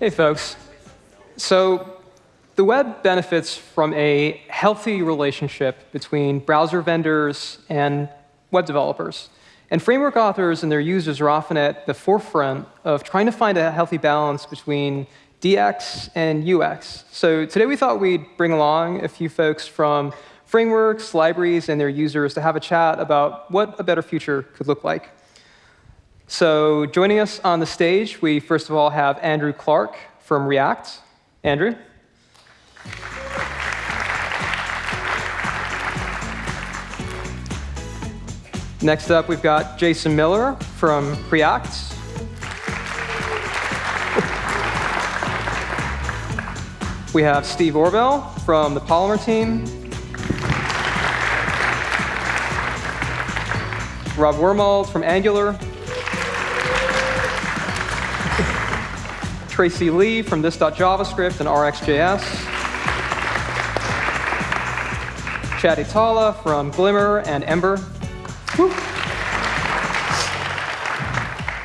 Hey, folks. So the web benefits from a healthy relationship between browser vendors and web developers. And framework authors and their users are often at the forefront of trying to find a healthy balance between DX and UX. So today we thought we'd bring along a few folks from frameworks, libraries, and their users to have a chat about what a better future could look like. So joining us on the stage, we first of all have Andrew Clark from React. Andrew? Next up, we've got Jason Miller from Preact. We have Steve Orvell from the Polymer team. Rob Wormald from Angular. Tracy Lee from this.javascript and RxJS. Chad Hietala from Glimmer and Ember. Woo.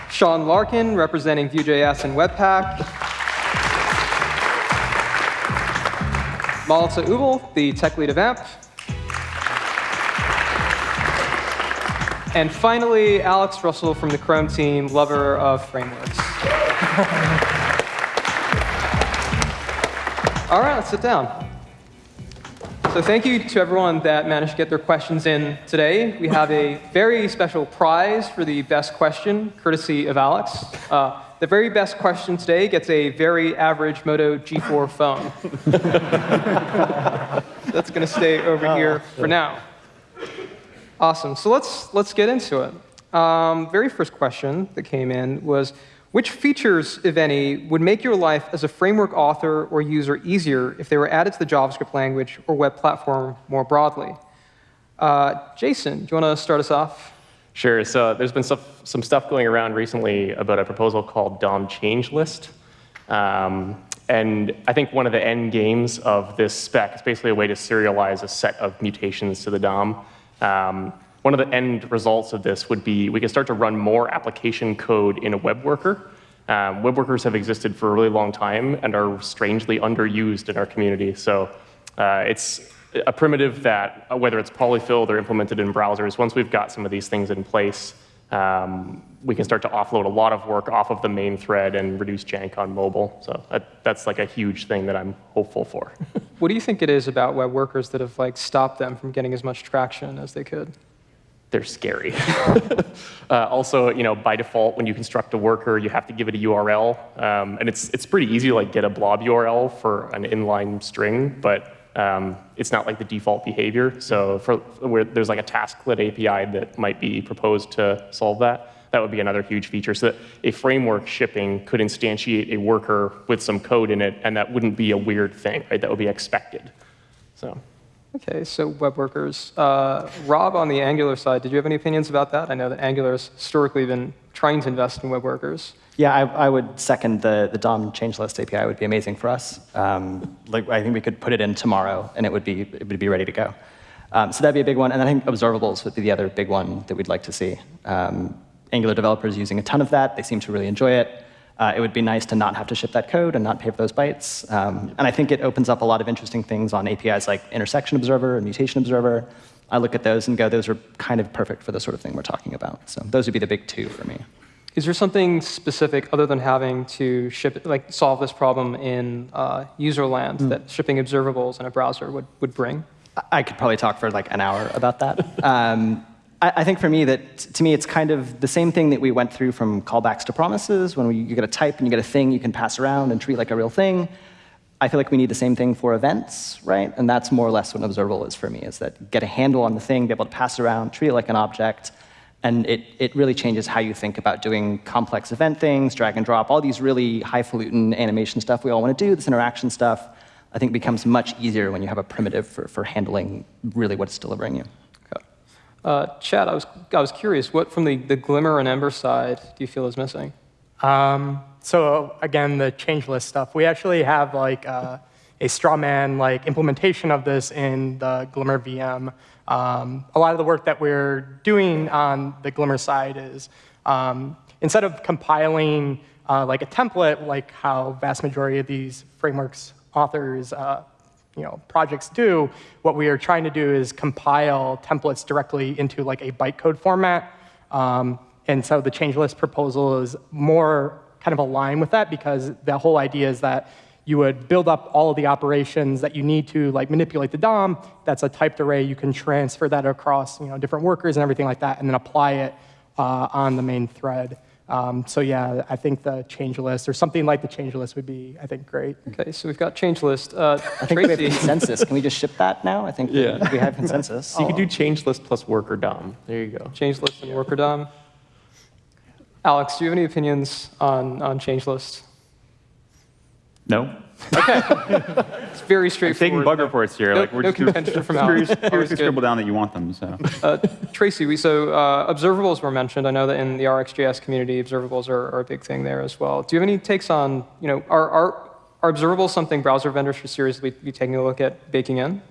Sean Larkin representing Vue.js and Webpack. Malte Ubl, the tech lead of AMP. And finally, Alex Russell from the Chrome team, lover of frameworks. All right, let's sit down. So thank you to everyone that managed to get their questions in today. We have a very special prize for the best question, courtesy of Alex. Uh, the very best question today gets a very average Moto G4 phone. That's going to stay over here for now. Awesome. So let's, let's get into it. Um, very first question that came in was, which features, if any, would make your life as a framework author or user easier if they were added to the JavaScript language or web platform more broadly? Uh, Jason, do you want to start us off? Sure. So there's been some stuff going around recently about a proposal called DOM change list. Um, and I think one of the end games of this spec is basically a way to serialize a set of mutations to the DOM. Um, one of the end results of this would be we can start to run more application code in a web worker. Um, web workers have existed for a really long time and are strangely underused in our community. So uh, it's a primitive that, uh, whether it's polyfilled or implemented in browsers, once we've got some of these things in place, um, we can start to offload a lot of work off of the main thread and reduce jank on mobile. So that, that's like a huge thing that I'm hopeful for. what do you think it is about web workers that have like stopped them from getting as much traction as they could? They're scary. uh, also, you know, by default, when you construct a worker, you have to give it a URL, um, and it's it's pretty easy to like get a blob URL for an inline string, but um, it's not like the default behavior. So for where there's like a tasklet API that might be proposed to solve that. That would be another huge feature. So that a framework shipping could instantiate a worker with some code in it, and that wouldn't be a weird thing, right? That would be expected. So. Okay, so web workers. Uh, Rob, on the Angular side, did you have any opinions about that? I know that Angular has historically been trying to invest in web workers. Yeah, I, I would second the, the DOM change list API would be amazing for us. Um, like, I think we could put it in tomorrow, and it would be, it would be ready to go. Um, so that'd be a big one. And I think observables would be the other big one that we'd like to see. Um, Angular developers using a ton of that. They seem to really enjoy it. Uh, it would be nice to not have to ship that code and not pay for those bytes. Um, and I think it opens up a lot of interesting things on APIs like intersection observer and mutation observer. I look at those and go, those are kind of perfect for the sort of thing we're talking about. So those would be the big two for me. Is there something specific other than having to ship, like solve this problem in uh, user land mm. that shipping observables in a browser would, would bring? I could probably talk for like an hour about that. um, I, think for me that, to me, it's kind of the same thing that we went through from callbacks to promises. When we, you get a type and you get a thing you can pass around and treat like a real thing. I feel like we need the same thing for events, right? And that's more or less what an observable is for me, is that get a handle on the thing, be able to pass around, treat it like an object, and it, it really changes how you think about doing complex event things, drag and drop, all these really highfalutin animation stuff we all want to do, this interaction stuff, I think becomes much easier when you have a primitive for, for handling really what it's delivering you. Uh, Chad, I was, I was curious, what from the, the Glimmer and Ember side do you feel is missing? Um, so again, the change list stuff. We actually have like uh, a strawman like implementation of this in the Glimmer VM. Um, a lot of the work that we're doing on the Glimmer side is um, instead of compiling uh, like a template, like how vast majority of these frameworks authors, uh, you know, projects do, what we are trying to do is compile templates directly into like a bytecode format. Um, and so the change list proposal is more kind of aligned with that because the whole idea is that you would build up all of the operations that you need to like manipulate the DOM. That's a typed array. You can transfer that across you know, different workers and everything like that, and then apply it uh, on the main thread. Um, so yeah, I think the change list or something like the change list would be, I think, great. Okay, so we've got change list. Uh, I think we have consensus. Can we just ship that now? I think Yeah. we have consensus. So you could do change list plus worker DOM. There you go. change list and worker DOM. Alex, do you have any opinions on, on change list? No? It's very I'm taking straightforward. bug reports here. No- like, we're no just contention from furious- Alex. Always furiously good. scribble down that you want them. So Uh, Tracy, we, so uh, observables were mentioned. I know that in the RxJS community, observables are, are a big thing there as well. Do you have any takes on, you know, are, are, are observables something browser vendors should seriously be taking a look at baking in?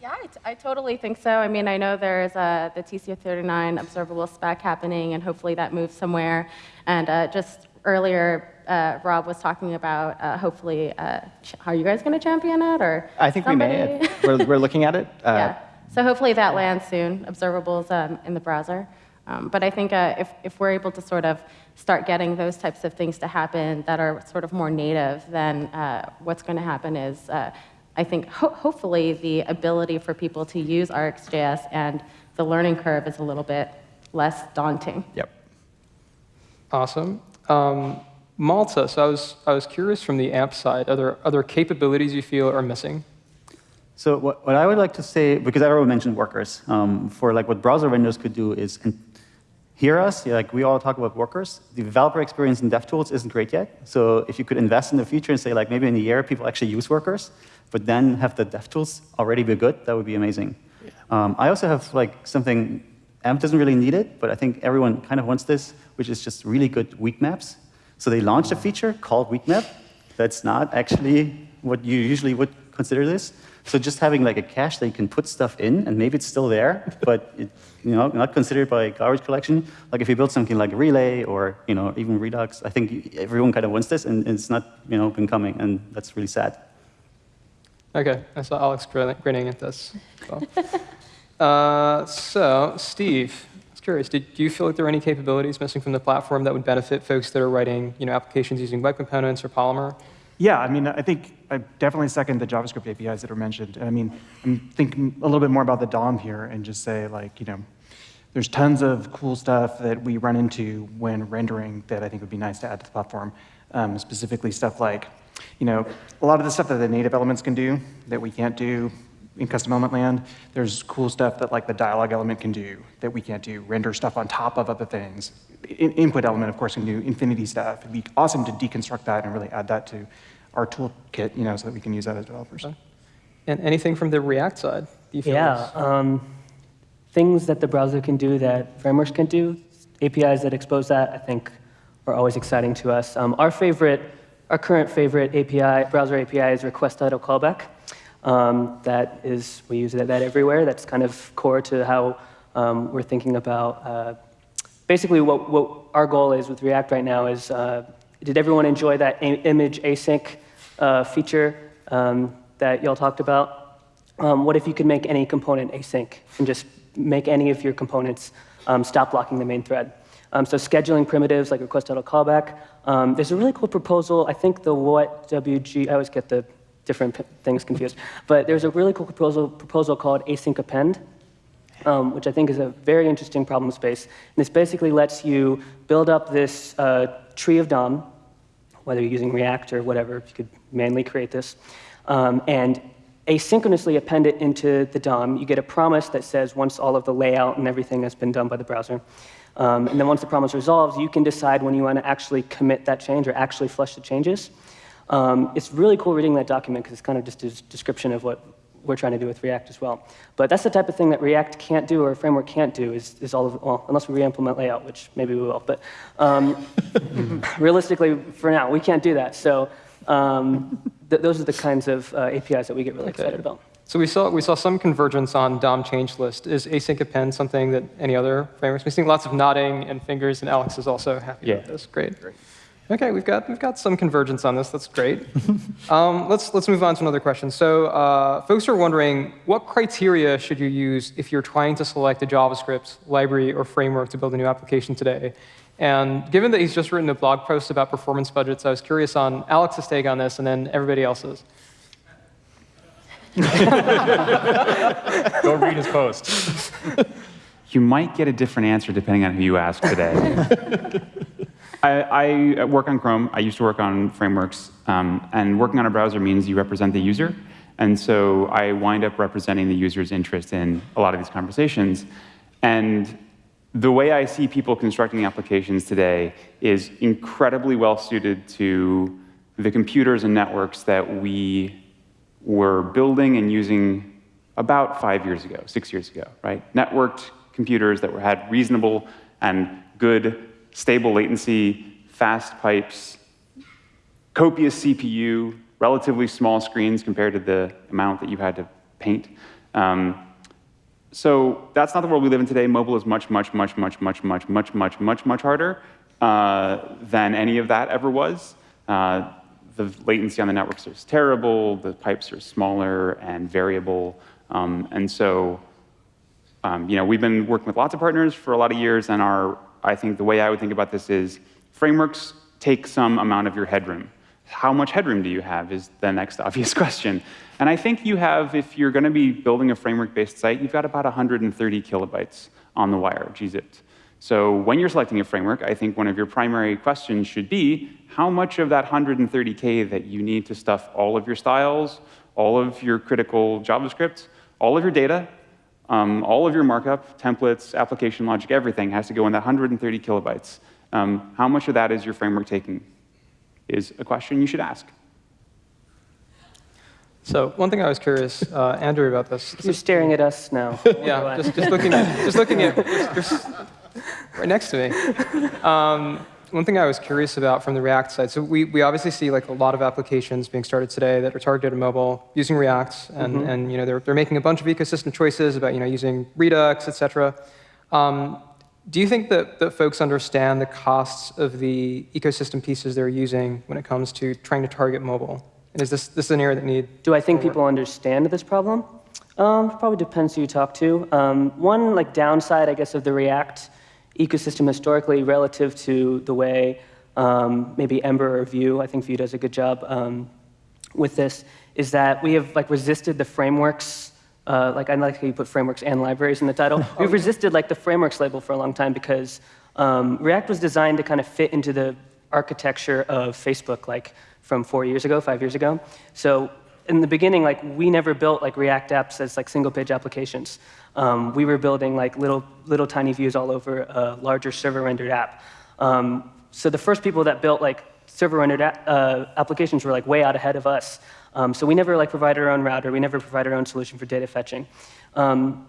Yeah, I, t- I totally think so. I mean, I know there's uh, the TC39 observable spec happening, and hopefully that moves somewhere. And uh, just earlier, uh, Rob was talking about uh, hopefully, uh, are you guys going to champion it, or I think we may. We're, we're looking at it. Uh, yeah. So hopefully that lands soon, observables um, in the browser. Um, but I think uh, if, if we're able to sort of start getting those types of things to happen that are sort of more native, then uh, what's going to happen is, uh, I think, ho- hopefully the ability for people to use RxJS and the learning curve is a little bit less daunting. Yep. Awesome. Um, Malte, so I was, I was curious from the AMP side, are there other capabilities you feel are missing? So what, what I would like to say, because everyone mentioned workers, um, for like what browser vendors could do is and hear us, yeah, like we all talk about workers. The developer experience in DevTools isn't great yet. So if you could invest in the future and say like maybe in a year people actually use workers, but then have the DevTools already be good, that would be amazing. Um, I also have like something, AMP doesn't really need it, but I think everyone kind of wants this, which is just really good weak maps. So they launched a feature called weak map. That's not actually what you usually would consider this. So just having like a cache that you can put stuff in, and maybe it's still there, but it, you know, not considered by garbage collection. Like if you build something like a Relay or you know even Redux, I think everyone kind of wants this, and it's not you know been coming, and that's really sad. Okay, I saw Alex grinning at this. So, uh, so Steve, I was curious, did, do you feel like there are any capabilities missing from the platform that would benefit folks that are writing you know, applications using web components or Polymer? Yeah, I mean, I think I definitely second the JavaScript APIs that are mentioned. And I mean, I'm thinking a little bit more about the DOM here and just say, like, you know, there's tons of cool stuff that we run into when rendering that I think would be nice to add to the platform. Um, specifically, stuff like, you know, a lot of the stuff that the native elements can do that we can't do in custom element land. There's cool stuff that like the dialog element can do that we can't do. Render stuff on top of other things. In- input element, of course, can do infinity stuff. It'd be awesome to deconstruct that and really add that to our toolkit, you know, so that we can use that as developers. And anything from the React side? Do you feel Yeah, um, things that the browser can do that frameworks can do, APIs that expose that, I think are always exciting to us. Um, our favorite, our current favorite API, browser API is request idle callback. Um, that is, we use that, that everywhere. That's kind of core to how um, we're thinking about. Uh, basically, what, what our goal is with React right now is, uh, did everyone enjoy that image async uh, feature um, that y'all talked about? Um, what if you could make any component async and just make any of your components um, stop blocking the main thread? Um, so scheduling primitives like request idle callback. There's a really cool proposal. I think the what WG. I always get the different things confused. But there's a really cool proposal proposal called async append, um, which I think is a very interesting problem space. And this basically lets you build up this uh, tree of DOM, whether you're using React or whatever, you could manually create this, um, and asynchronously append it into the DOM. You get a promise that says once all of the layout and everything has been done by the browser. Um, and then once the promise resolves, you can decide when you want to actually commit that change or actually flush the changes. Um, it's really cool reading that document because it's kind of just a description of what we're trying to do with React as well. But that's the type of thing that React can't do or a framework can't do is, is all of, well, unless we re-implement layout, which maybe we will. But um, realistically, for now, we can't do that. So um, th those are the kinds of uh, APIs that we get really Okay. excited about. So we saw, we saw some convergence on DOM change list. Is async append something that any other frameworks? We're seeing lots of nodding and fingers, and Alex is also happy Yeah. about this. Great. Okay, we've got we've got some convergence on this. That's great. um, let's let's move on to another question. So, uh, folks are wondering what criteria should you use if you're trying to select a JavaScript library or framework to build a new application today? And given that he's just written a blog post about performance budgets, I was curious on Alex's take on this, and then everybody else's. Go read his post. You might get a different answer depending on who you ask today. I, I, work on Chrome. I used to work on frameworks. Um, and working on a browser means you represent the user. And so I wind up representing the user's interest in a lot of these conversations. And the way I see people constructing applications today is incredibly well suited to the computers and networks that we were building and using about five years ago, six years ago, right? Networked computers that were, had reasonable and good, stable latency, fast pipes, copious CPU, relatively small screens compared to the amount that you had to paint. Um, so that's not the world we live in today. Mobile is much, much, much, much, much, much, much, much, much, much harder uh, than any of that ever was. Uh, the latency on the networks is terrible. The pipes are smaller and variable. Um, and so, um, you know, we've been working with lots of partners for a lot of years, and our, I think the way I would think about this is frameworks take some amount of your headroom. How much headroom do you have is the next obvious question. And I think you have, if you're going to be building a framework-based site, you've got about 130 kilobytes on the wire, gzipped. So when you're selecting a framework, I think one of your primary questions should be, how much of that 130K that you need to stuff all of your styles, all of your critical JavaScript, all of your data, um, all of your markup, templates, application logic, everything has to go in that 130 kilobytes. Um, how much of that is your framework taking is a question you should ask. So one thing I was curious, uh, Andrew, about this. You're staring at us now. yeah, just, just, looking at, just looking at, just, just right next to me. Um, one thing I was curious about from the React side, so we, we obviously see like a lot of applications being started today that are targeted at mobile using React, and, mm -hmm. and you know, they're, they're making a bunch of ecosystem choices about you know, using Redux, et cetera. Um, do you think that, that folks understand the costs of the ecosystem pieces they're using when it comes to trying to target mobile? And is this, this an area that need? Do I think people understand this problem? Um, probably depends who you talk to. Um, one like downside, I guess, of the React ecosystem historically relative to the way um, maybe Ember or Vue, I think Vue does a good job um, with this, is that we have like resisted the frameworks uh, like I like how you put frameworks and libraries in the title. We've resisted like the frameworks label for a long time because um, React was designed to kind of fit into the architecture of Facebook, like from four years ago, five years ago. So in the beginning, like we never built like React apps as like single page applications. Um, we were building like little, little tiny views all over a larger server rendered app. Um, so the first people that built like server rendered uh, applications were like way out ahead of us. Um, so we never like provided our own router. We never provided our own solution for data fetching. Um,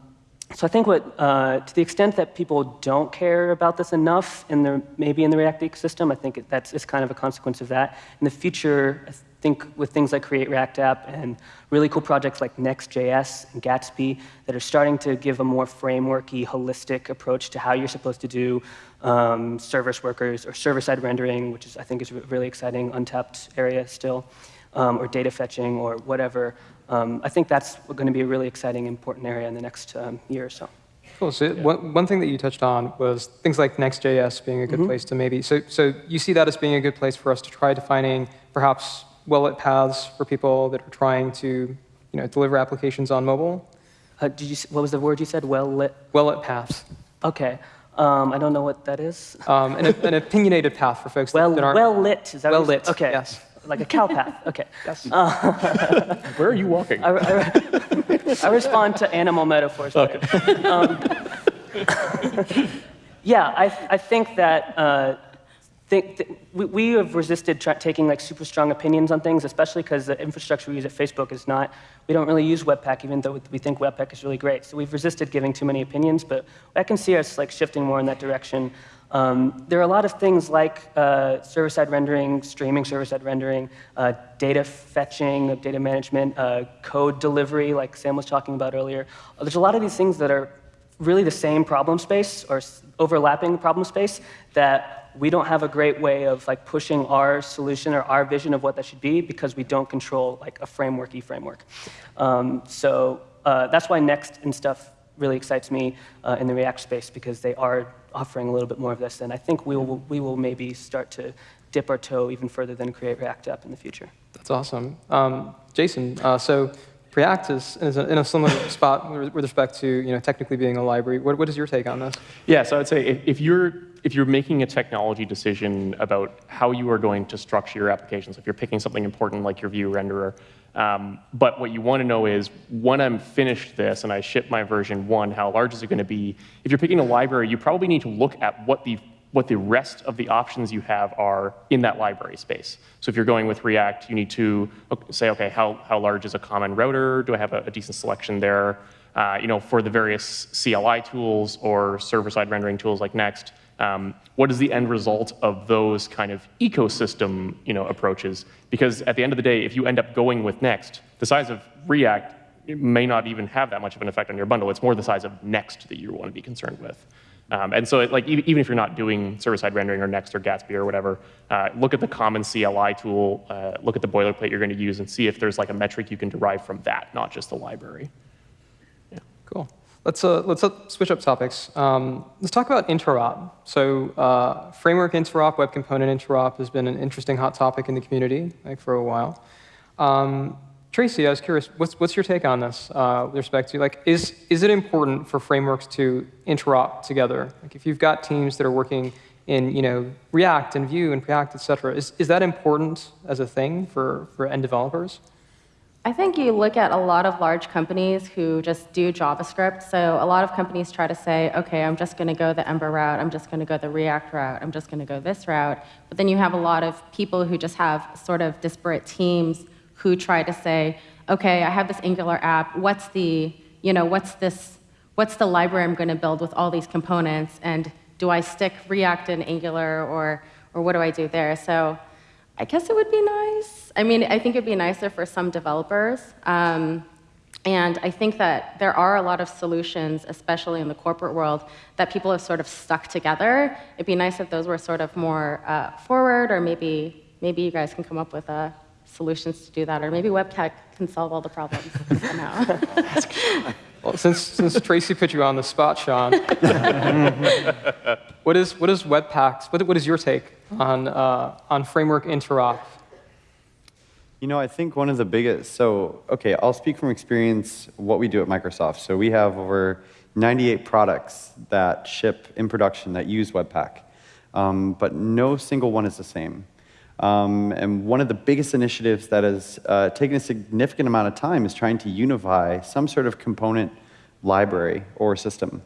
so I think what, uh, to the extent that people don't care about this enough, in the, maybe in the React ecosystem, I think that's is kind of a consequence of that. In the future, I think with things like Create React App and really cool projects like Next.js and Gatsby that are starting to give a more frameworky, holistic approach to how you're supposed to do um, service workers or server-side rendering, which is I think is a really exciting, untapped area still, um, or data fetching or whatever. Um, I think that's going to be a really exciting, important area in the next um, year or so. Cool. So yeah. one, one thing that you touched on was things like Next.js being a good mm -hmm. place to maybe. So, so you see that as being a good place for us to try defining perhaps well-lit paths for people that are trying to you know, deliver applications on mobile. Uh, did you, what was the word you said? Well-lit? Well-lit paths. Okay. Um, I don't know what that is. Um, an, an, opinionated path for folks well, that, aren't well lit. Is that well lit? Okay. Yes like a cow path. Okay. Yes. Uh, Where are you walking? I, I, I, respond to animal metaphors. Okay. Um, yeah, I, I think that uh, think th we, we, have resisted taking like super strong opinions on things, especially because the infrastructure we use at Facebook is not. We don't really use Webpack, even though we think Webpack is really great. So we've resisted giving too many opinions, but I can see us like shifting more in that direction. Um, there are a lot of things like uh, server-side rendering, streaming server-side rendering, uh, data fetching, data management, uh, code delivery, like Sam was talking about earlier. There's a lot of these things that are really the same problem space or overlapping problem space that we don't have a great way of like pushing our solution or our vision of what that should be because we don't control like a frameworky framework. Um, so uh, that's why Next and stuff really excites me uh, in the React space because they are offering a little bit more of this, and I think we will, we will maybe start to dip our toe even further than Create React App in the future. That's awesome. Um, Jason, uh, so Preact is, is in a similar spot with respect to you know, technically being a library. What, what is your take on this? Yeah, so I'd say if, if, you're, if you're making a technology decision about how you are going to structure your applications, if you're picking something important like your view renderer, um, but what you want to know is when I'm finished this and I ship my version one, how large is it going to be? If you're picking a library, you probably need to look at what the what the rest of the options you have are in that library space. So if you're going with React, you need to say, okay, how, how large is a common router? Do I have a, a decent selection there? Uh, you know, for the various CLI tools or server-side rendering tools like Next, um, what is the end result of those kind of ecosystem you know, approaches? Because at the end of the day, if you end up going with Next, the size of React may not even have that much of an effect on your bundle. It's more the size of Next that you want to be concerned with. Um, and so, it, like, even if you're not doing server-side rendering or Next or Gatsby or whatever, uh, look at the common CLI tool, uh, look at the boilerplate you're going to use, and see if there's like a metric you can derive from that, not just the library. Let's uh, let's uh, switch up topics. Um, let's talk about interop. So, uh, framework interop, web component interop has been an interesting hot topic in the community, like for a while. Um, Tracy, I was curious, what's, what's your take on this uh, with respect to, like, is, is it important for frameworks to interop together? Like, if you've got teams that are working in, you know, React and Vue and Preact, et cetera, is, is that important as a thing for, for end developers? I think you look at a lot of large companies who just do JavaScript. So a lot of companies try to say, OK, I'm just going to go the Ember route. I'm just going to go the React route. I'm just going to go this route. But then you have a lot of people who just have sort of disparate teams who try to say, okay, I have this Angular app. What's the, you know, what's this, what's the library I'm going to build with all these components? And do I stick React and Angular, or, or what do I do there? So I guess it would be nice. I mean, I think it'd be nicer for some developers. Um, and I think that there are a lot of solutions, especially in the corporate world, that people have sort of stuck together. It'd be nice if those were sort of more uh, forward, or maybe maybe you guys can come up with a solutions to do that, or maybe Webpack can solve all the problems somehow. well, since, since Tracy put you on the spot, Sean, what is what is Webpack's? What, what is your take on uh, on framework interop? You know, I think one of the biggest. So, okay, I'll speak from experience. What we do at Microsoft. So we have over 98 products that ship in production that use Webpack, um, but no single one is the same. Um, and one of the biggest initiatives that has uh, taken a significant amount of time is trying to unify some sort of component library or system.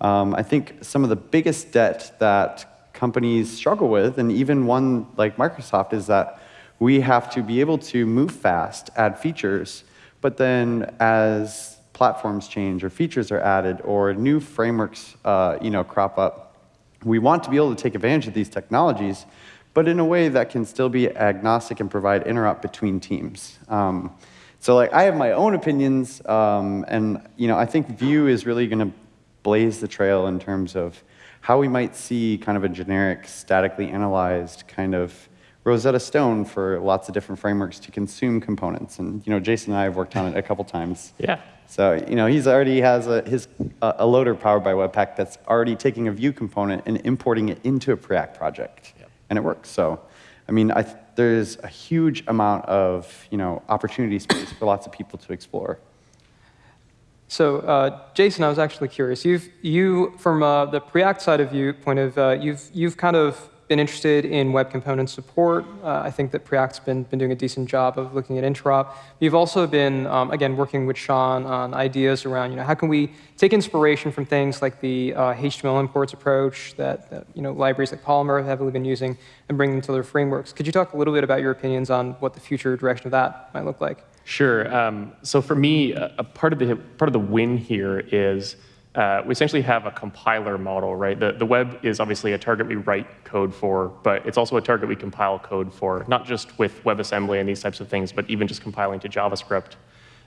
Um, I think some of the biggest debt that companies struggle with, and even one like Microsoft, is that we have to be able to move fast, add features, but then as platforms change or features are added or new frameworks uh, you know, crop up, we want to be able to take advantage of these technologies, but in a way that can still be agnostic and provide interop between teams. Um, so like I have my own opinions, um, and you know I think Vue is really going to blaze the trail in terms of how we might see kind of a generic, statically analyzed kind of Rosetta Stone for lots of different frameworks to consume components. And you know, Jason and I have worked on it a couple times. Yeah. So you know, he's already has a, his uh, a loader powered by Webpack that's already taking a Vue component and importing it into a Preact project and it works. So, I mean, I there's a huge amount of you know opportunity space for lots of people to explore. So, uh, Jason, I was actually curious. You've you from uh, the Preact side of you point of uh, you've you've kind of been interested in web component support. Uh, I think that Preact's been, been doing a decent job of looking at interop. You've also been, um, again, working with Sean on ideas around, you know, how can we take inspiration from things like the uh, HTML imports approach that, that, you know, libraries like Polymer have heavily been using and bring them to their frameworks. Could you talk a little bit about your opinions on what the future direction of that might look like? Sure. Um, so for me, a, part of the part of the win here is uh, we essentially have a compiler model, right? The, the web is obviously a target we write code for, but it's also a target we compile code for, not just with WebAssembly and these types of things, but even just compiling to JavaScript.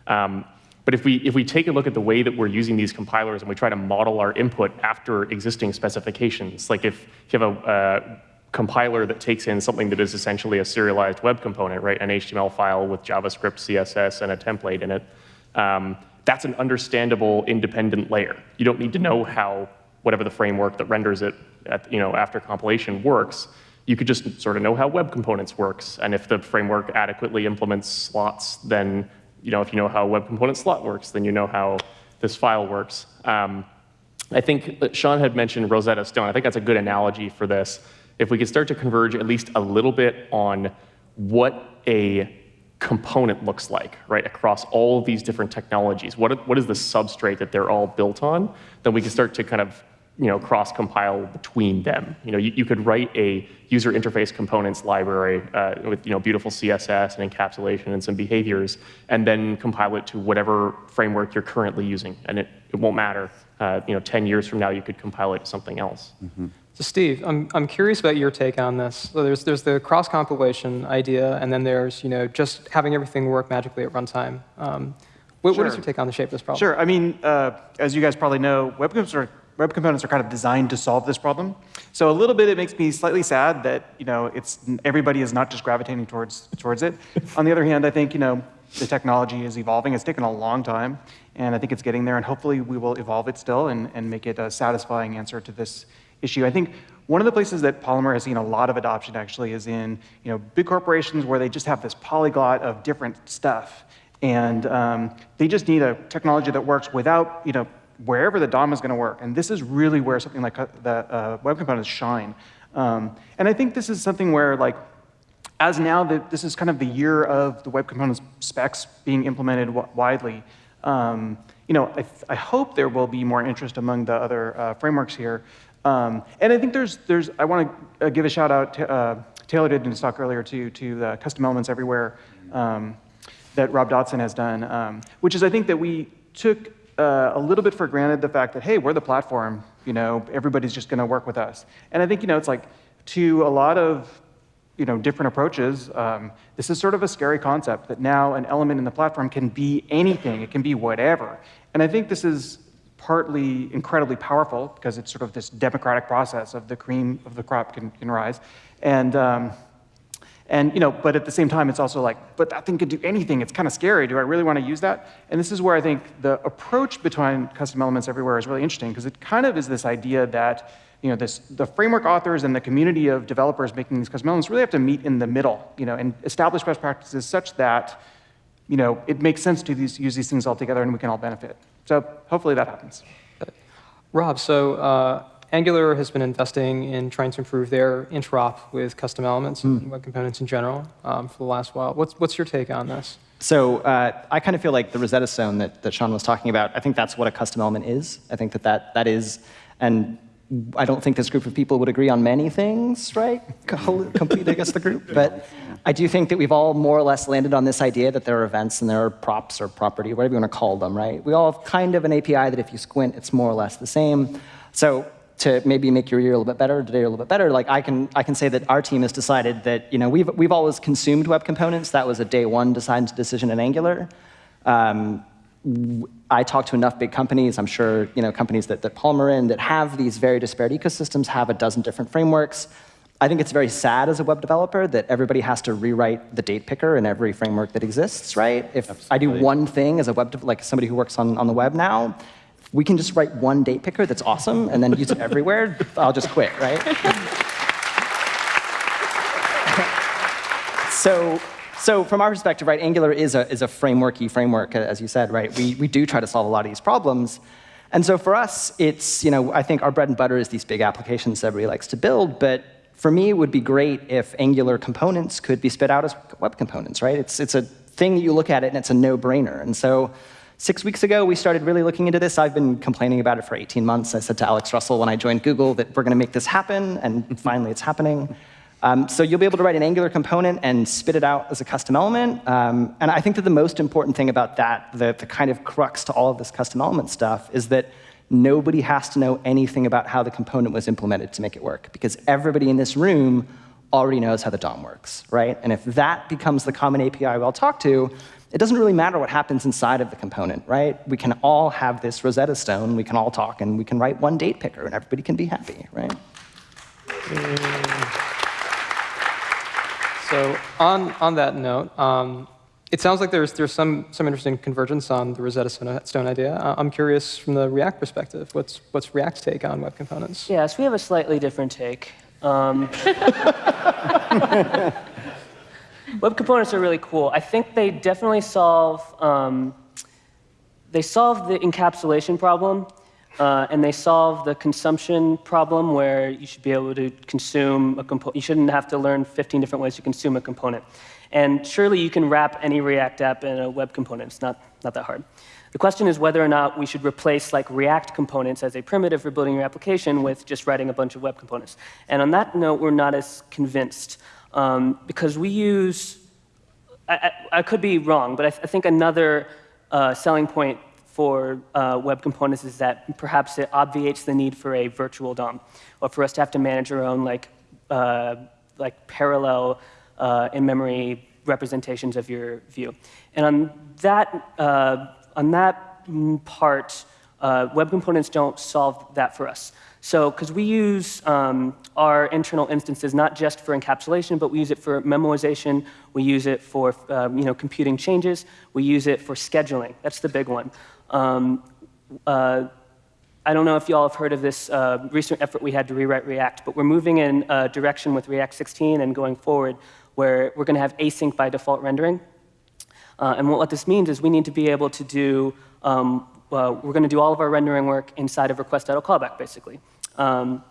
Um, but if we, if we take a look at the way that we're using these compilers and we try to model our input after existing specifications, like if you have a, uh, compiler that takes in something that is essentially a serialized web component, right? An HTML file with JavaScript, CSS, and a template in it. Um, that's an understandable independent layer. You don't need to know how whatever the framework that renders it at, you know, after compilation works. You could just sort of know how web components works. And if the framework adequately implements slots, then you know, if you know how web component slot works, then you know how this file works. Um, I think Sean had mentioned Rosetta Stone. I think that's a good analogy for this. If we could start to converge at least a little bit on what a component looks like, right, across all of these different technologies, what, what is the substrate that they're all built on, then we can start to kind of you know, cross-compile between them. You know, you, you, could write a user interface components library uh, with you know, beautiful CSS and encapsulation and some behaviors, and then compile it to whatever framework you're currently using, and it, it won't matter. Uh, you know, 10 years from now, you could compile it to something else. Mm -hmm. So Steve, I'm, I'm curious about your take on this. So there's, there's the cross-compilation idea, and then there's you know, just having everything work magically at runtime. Um, what, sure. what is your take on the shape of this problem? Sure. I mean, uh, as you guys probably know, web components are web components are kind of designed to solve this problem. So a little bit, it makes me slightly sad that you know it's everybody is not just gravitating towards towards it. On the other hand, I think you know the technology is evolving. It's taken a long time, and I think it's getting there. And hopefully, we will evolve it still and and make it a satisfying answer to this issue. I think one of the places that Polymer has seen a lot of adoption actually is in you know big corporations where they just have this polyglot of different stuff. And um, they just need a technology that works without you know, wherever the DOM is going to work. And this is really where something like uh, the uh, web components shine. Um, and I think this is something where, like, as now that this is kind of the year of the web components specs being implemented widely, um, you know, I, I, hope there will be more interest among the other uh, frameworks here. Um, and I think there's, there's I want to uh, give a shout out to, uh, Taylor did in his talk earlier too, to the custom elements everywhere um, that Rob Dodson has done, um, which is I think that we took uh, a little bit for granted the fact that, hey, we're the platform, you know, everybody's just going to work with us. And I think, you know, it's like to a lot of, you know, different approaches, um, this is sort of a scary concept that now an element in the platform can be anything, it can be whatever. And I think this is partly incredibly powerful because it's sort of this democratic process of the cream of the crop can, can rise. And, um, and, you know, but at the same time, it's also like, but that thing could do anything. It's kind of scary. Do I really want to use that? And this is where I think the approach between custom elements everywhere is really interesting because it kind of is this idea that, you know, this, the framework authors and the community of developers making these custom elements really have to meet in the middle, you know, and establish best practices such that, you know, it makes sense to these, use these things all together and we can all benefit. So hopefully that happens. Rob, so uh, Angular has been investing in trying to improve their interop with custom elements mm. and web components in general um, for the last while. What's, what's your take on this? So uh, I kind of feel like the Rosetta Stone that, that Sean was talking about, I think that's what a custom element is. I think that that, that is, and I don't think this group of people would agree on many things, right? Complete against the group. But I do think that we've all more or less landed on this idea that there are events and there are props or property, whatever you want to call them, right? We all have kind of an API that if you squint, it's more or less the same. So to maybe make your year a little bit better, today a little bit better, like I can, I can say that our team has decided that you know, we've, we've always consumed web components. That was a day one design decision in Angular. Um, I talk to enough big companies, I'm sure you know, companies that, that Polymer in, that have these very disparate ecosystems, have a dozen different frameworks. I think it's very sad as a web developer that everybody has to rewrite the date picker in every framework that exists, right? If Absolutely. I do one thing as a web, like somebody who works on, on the web now, we can just write one date picker that's awesome and then use it everywhere, I'll just quit, right? so, so from our perspective, right, Angular is a, is a frameworky framework, as you said, right? We, we do try to solve a lot of these problems. And so for us, it's, you know, I think our bread and butter is these big applications that everybody likes to build, but for me, it would be great if Angular components could be spit out as web components, right? It's, it's a thing that you look at it and it's a no-brainer. And so Six weeks ago, we started really looking into this. I've been complaining about it for 18 months. I said to Alex Russell when I joined Google that we're going to make this happen, and finally it's happening. Um, so you'll be able to write an Angular component and spit it out as a custom element. Um, and I think that the most important thing about that, the, the kind of crux to all of this custom element stuff, is that nobody has to know anything about how the component was implemented to make it work, because everybody in this room already knows how the DOM works, right? And if that becomes the common API we all talk to, it doesn't really matter what happens inside of the component, right? We can all have this Rosetta Stone, we can all talk, and we can write one date picker, and everybody can be happy, right? So on, on that note, um, it sounds like there's, there's some, some interesting convergence on the Rosetta Stone, Stone idea. Uh, I'm curious from the React perspective, what's, what's React's take on web components? Yes, we have a slightly different take. Um, web components are really cool. I think they definitely solve um, they solve the encapsulation problem, uh, and they solve the consumption problem where you should be able to consume a component. You shouldn't have to learn 15 different ways to consume a component. And surely you can wrap any React app in a web component. It's not, not that hard. The question is whether or not we should replace like React components as a primitive for building your application with just writing a bunch of web components. And on that note, we're not as convinced um, because we use, I, I, I, could be wrong, but I, th I think another uh, selling point for uh, web components is that perhaps it obviates the need for a virtual DOM, or for us to have to manage our own like, uh, like parallel uh, in-memory representations of your view. And on that, uh, on that part, uh, web components don't solve that for us. So, because we use um, our internal instances not just for encapsulation, but we use it for memoization, we use it for um, you know, computing changes, we use it for scheduling. That's the big one. Um, uh, I don't know if you all have heard of this uh, recent effort we had to rewrite React, but we're moving in a direction with React 16 and going forward where we're going to have async by default rendering. Uh, and what this means is we need to be able to do, um, uh, we're going to do all of our rendering work inside of request.callback, basically. Um,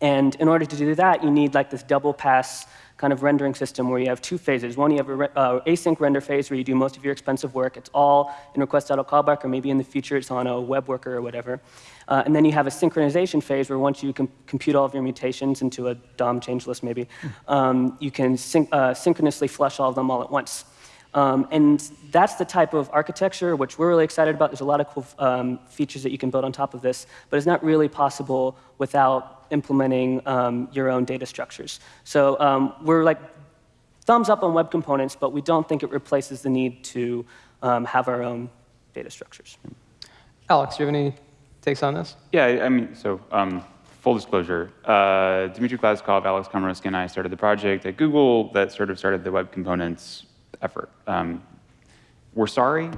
and in order to do that, you need like this double pass kind of rendering system where you have two phases. One, you have an uh, async render phase where you do most of your expensive work. It's all in request.callback, or maybe in the future it's on a web worker or whatever. Uh, and then you have a synchronization phase where once you com compute all of your mutations into a DOM change list, maybe, um, you can syn uh, synchronously flush all of them all at once. Um, and that's the type of architecture which we're really excited about. There's a lot of cool um, features that you can build on top of this, but it's not really possible without implementing um, your own data structures. So um, we're like thumbs up on web components, but we don't think it replaces the need to um, have our own data structures. Alex, do you have any takes on this? Yeah, I mean, so um, full disclosure, uh, Dmitri Glazkov, Alex Komoroske, and I started the project at Google that sort of started the web components effort. Um, we're sorry.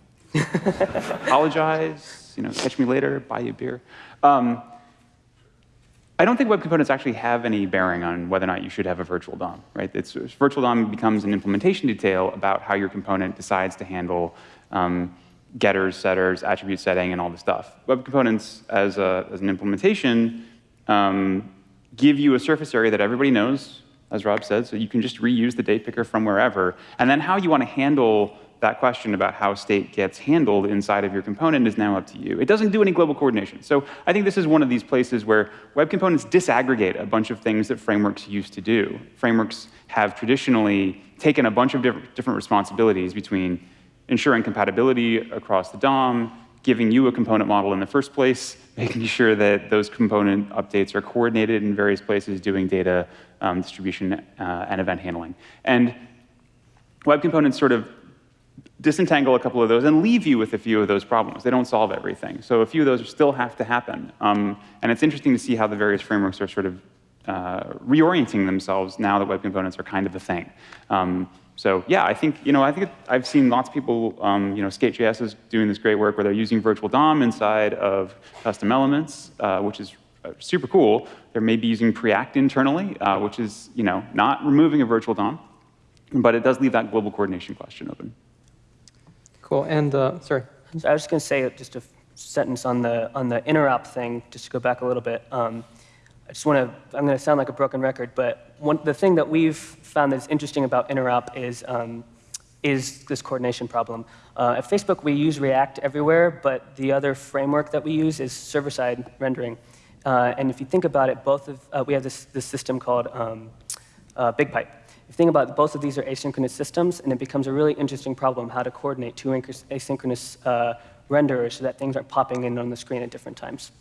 Apologize. You know, catch me later. Buy you a beer. Um, I don't think web components actually have any bearing on whether or not you should have a virtual DOM, right? It's, virtual DOM becomes an implementation detail about how your component decides to handle um, getters, setters, attribute setting, and all the stuff. Web components, as, a, as an implementation, um, give you a surface area that everybody knows, as Rob said, so you can just reuse the date picker from wherever. And then how you want to handle that question about how state gets handled inside of your component is now up to you. It doesn't do any global coordination. So I think this is one of these places where web components disaggregate a bunch of things that frameworks used to do. Frameworks have traditionally taken a bunch of different responsibilities between ensuring compatibility across the DOM, giving you a component model in the first place, making sure that those component updates are coordinated in various places, doing data um, distribution uh, and event handling. And web components sort of disentangle a couple of those and leave you with a few of those problems. They don't solve everything. So a few of those still have to happen. Um, and it's interesting to see how the various frameworks are sort of uh, reorienting themselves now that web components are kind of a thing. Um, so yeah, I think, you know, I think it, I've seen lots of people, um, you know, Skate.js is doing this great work where they're using virtual DOM inside of custom elements, uh, which is uh, super cool. They're maybe using Preact internally, uh, which is, you know, not removing a virtual DOM, but it does leave that global coordination question open. Cool. And uh, sorry. So I was just going to say just a sentence on the on the interop thing, just to go back a little bit. Um, I just want to. I'm going to sound like a broken record, but one, the thing that we've found that's interesting about interop is um, is this coordination problem. Uh, at Facebook, we use React everywhere, but the other framework that we use is server-side rendering. Uh, and if you think about it, both of uh, we have this this system called um, uh, BigPipe you think about it, both of these are asynchronous systems, and it becomes a really interesting problem how to coordinate two asynchronous uh, renderers so that things aren't popping in on the screen at different times.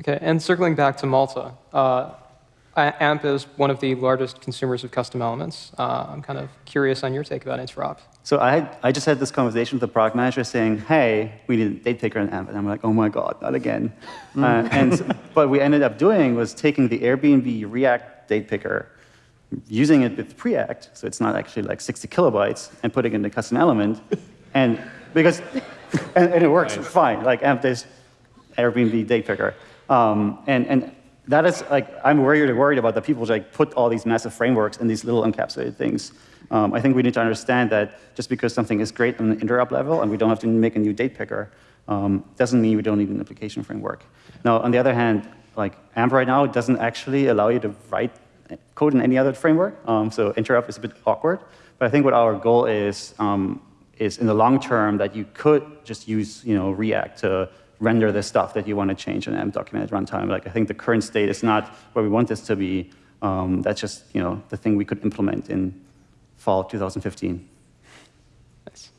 Okay, and circling back to Malte, uh, AMP is one of the largest consumers of custom elements. Uh, I'm kind of curious on your take about interop. So I, had, I just had this conversation with the product manager saying, hey, we need a date picker in AMP. And I'm like, oh my God, not again. Mm. Uh, and what we ended up doing was taking the Airbnb React date picker using it with Preact, so it's not actually like 60 kilobytes, and putting it in a custom element, and because and, and it works fine. Like amp this Airbnb date picker, um, and and that is like I'm worried worried about the people like put all these massive frameworks in these little encapsulated things. Um, I think we need to understand that just because something is great on the interop level and we don't have to make a new date picker, um, doesn't mean we don't need an application framework. Now, on the other hand, like AMP right now doesn't actually allow you to write code in any other framework, um, so interop is a bit awkward. But I think what our goal is um, is in the long term that you could just use you know React to render the stuff that you want to change in AMP documented runtime. Like I think the current state is not where we want this to be. Um, that's just you know the thing we could implement in fall 2015. Nice.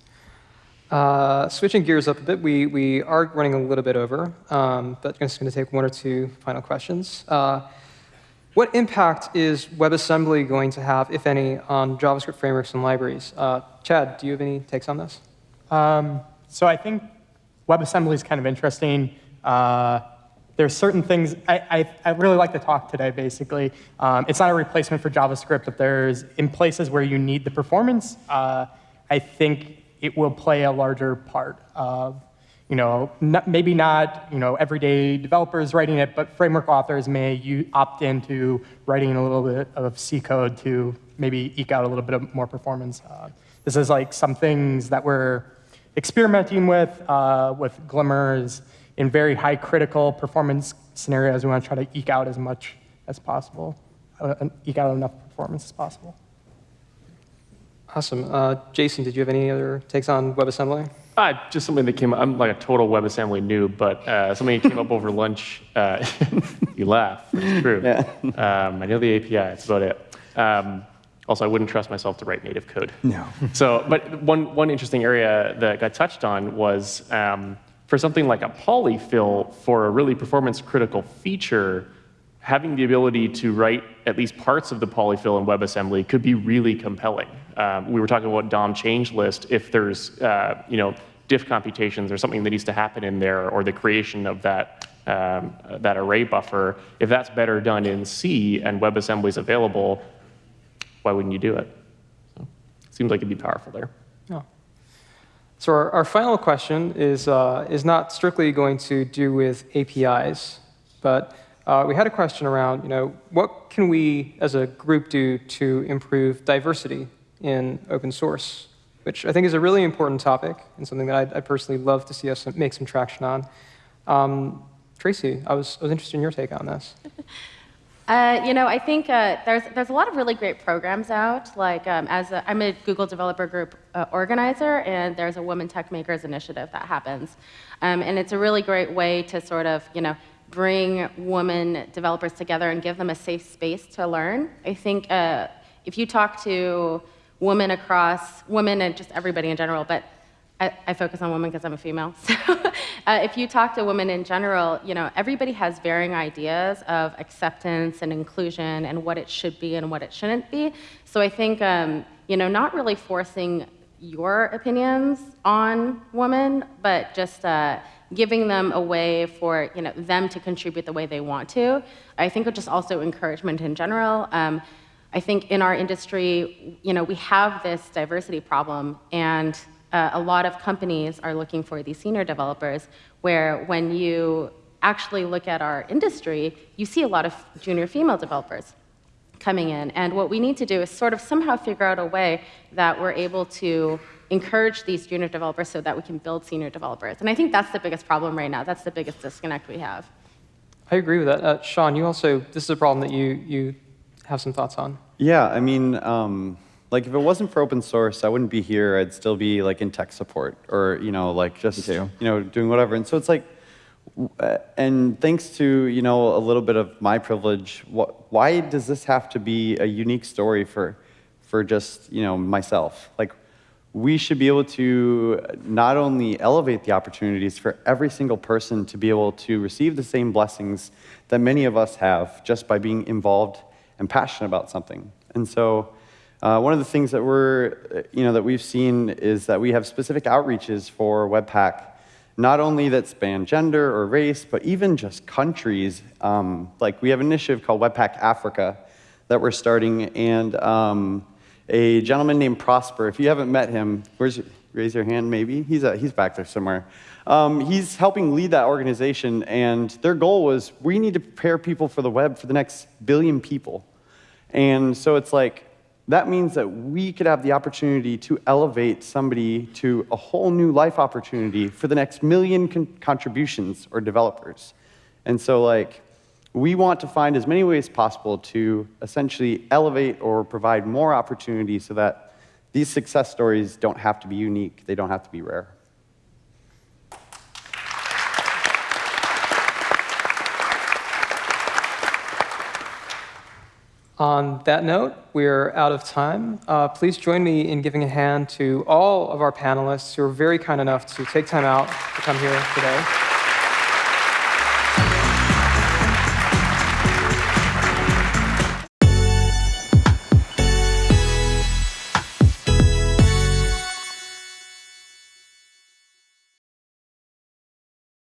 Uh, switching gears up a bit, we, we are running a little bit over, um, but I'm just going to take one or two final questions. Uh, what impact is WebAssembly going to have, if any, on JavaScript frameworks and libraries? Uh, Chad, do you have any takes on this? Um, so I think WebAssembly is kind of interesting. Uh, there's certain things, I, I, I, really like the talk today, basically. Um, it's not a replacement for JavaScript, but there's, in places where you need the performance, uh, I think it will play a larger part of, you know, not, maybe not, you know, everyday developers writing it, but framework authors may you opt into writing a little bit of C code to maybe eke out a little bit of more performance. Uh, this is like some things that we're experimenting with, uh, with Glimmer's, in very high critical performance scenarios, we want to try to eke out as much as possible, uh, eke out enough performance as possible. Awesome. Uh, Jason, did you have any other takes on WebAssembly? Uh, just something that came. up. I'm like a total WebAssembly noob, but uh, something that came up over lunch. Uh, you laugh. It's true. Yeah. Um, I know the API. That's about it. Um, also, I wouldn't trust myself to write native code. No. so, but one one interesting area that got touched on was. Um, for something like a polyfill for a really performance critical feature, having the ability to write at least parts of the polyfill in WebAssembly could be really compelling. Um, we were talking about DOM change list. If there's, uh, you know, diff computations or something that needs to happen in there, or the creation of that um, that array buffer, if that's better done in C and WebAssembly is available, why wouldn't you do it? So, seems like it'd be powerful there. Yeah. So our, our final question is, uh, is not strictly going to do with APIs, but uh, we had a question around, you know, what can we as a group do to improve diversity in open source, which I think is a really important topic and something that I'd, I'd personally love to see us make some traction on. Um, Tracy, I was, I was interested in your take on this. Uh, you know, I think uh, there's, there's a lot of really great programs out. Like, um, as a, I'm a Google Developer Group uh, organizer, and there's a Women Techmakers initiative that happens. Um, and it's a really great way to sort of, you know, bring women developers together and give them a safe space to learn. I think uh, if you talk to women across, women and just everybody in general, but I, I focus on women because I'm a female. So uh, if you talk to women in general, you know, everybody has varying ideas of acceptance and inclusion and what it should be and what it shouldn't be. So I think, um, you know, not really forcing your opinions on women, but just uh, giving them a way for you know, them to contribute the way they want to. I think just also encouragement in general. Um, I think in our industry, you know, we have this diversity problem, and uh, a lot of companies are looking for these senior developers, where when you actually look at our industry, you see a lot of junior female developers coming in. And what we need to do is sort of somehow figure out a way that we're able to encourage these junior developers so that we can build senior developers. And I think that's the biggest problem right now. That's the biggest disconnect we have. I agree with that. Uh, Sean, you also, this is a problem that you, you have some thoughts on. Yeah, I mean, um, like if it wasn't for open source, I wouldn't be here. I'd still be like in tech support or, you know, like just, you know, doing whatever. And so it's like, uh, and thanks to, you know, a little bit of my privilege, what, why does this have to be a unique story for, for just, you know, myself? Like, we should be able to not only elevate the opportunities for every single person to be able to receive the same blessings that many of us have just by being involved and passionate about something. And so, uh, one of the things that we're, you know, that we've seen is that we have specific outreaches for Webpack, not only that span gender or race, but even just countries. Um, like we have an initiative called Webpack Africa that we're starting, and um, a gentleman named Prosper. If you haven't met him, where's raise your hand? Maybe he's uh he's back there somewhere. Um, he's helping lead that organization, and their goal was we need to prepare people for the web for the next billion people. And so it's like, that means that we could have the opportunity to elevate somebody to a whole new life opportunity for the next million con- contributions or developers. And so, like, we want to find as many ways possible to essentially elevate or provide more opportunity so that these success stories don't have to be unique, they don't have to be rare. On that note, we're out of time. Uh, please join me in giving a hand to all of our panelists who are very kind enough to take time out to come here today.